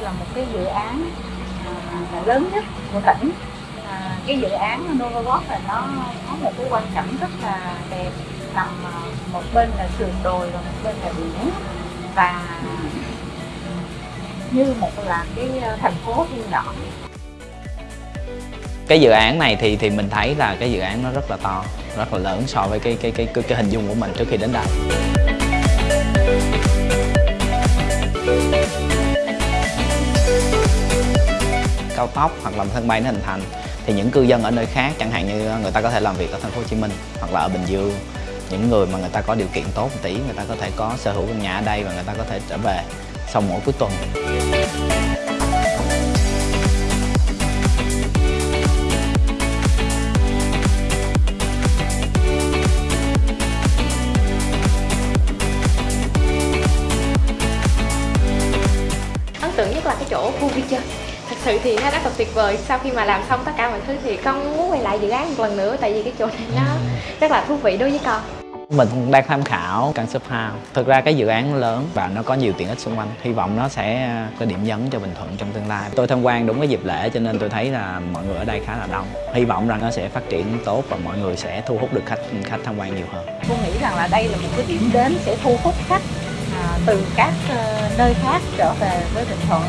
là một cái dự án à, lớn nhất của tỉnh. À, cái dự án Novagod là nó có một cái quan cảnh rất là đẹp nằm à, một bên là sườn đồi và một bên là biển. Và như một là cái à, thành phố thiên nhỏ. Cái dự án này thì thì mình thấy là cái dự án nó rất là to rất là lớn so với cái cái cái cái, cái hình dung của mình trước khi đến đây. Cao tốc hoặc là sân bay nó hình thành, thì những cư dân ở nơi khác, chẳng hạn như người ta có thể làm việc ở thành phố Hồ Chí Minh hoặc là ở Bình Dương. Những người mà người ta có điều kiện tốt một tí, người ta có thể có sở hữu căn nhà ở đây và người ta có thể trở về sau mỗi cuối tuần. Ấn tượng nhất là cái chỗ khu vui chơi thật sự thì nó rất là tuyệt vời. Sau khi mà làm xong tất cả mọi thứ thì con muốn quay lại dự án một lần nữa tại vì cái chỗ này nó rất là thú vị đối với con. Mình đang tham khảo căn shop house. Thực ra cái dự án lớn và nó có nhiều tiện ích xung quanh. Hy vọng nó sẽ có điểm nhấn cho bình thuận trong tương lai. Tôi tham quan đúng cái dịp lễ cho nên tôi thấy là mọi người ở đây khá là đông. Hy vọng rằng nó sẽ phát triển tốt và mọi người sẽ thu hút được khách khách tham quan nhiều hơn. Cô nghĩ rằng là đây là một cái điểm đến sẽ thu hút khách à, từ các uh, nơi khác trở về với bình thuận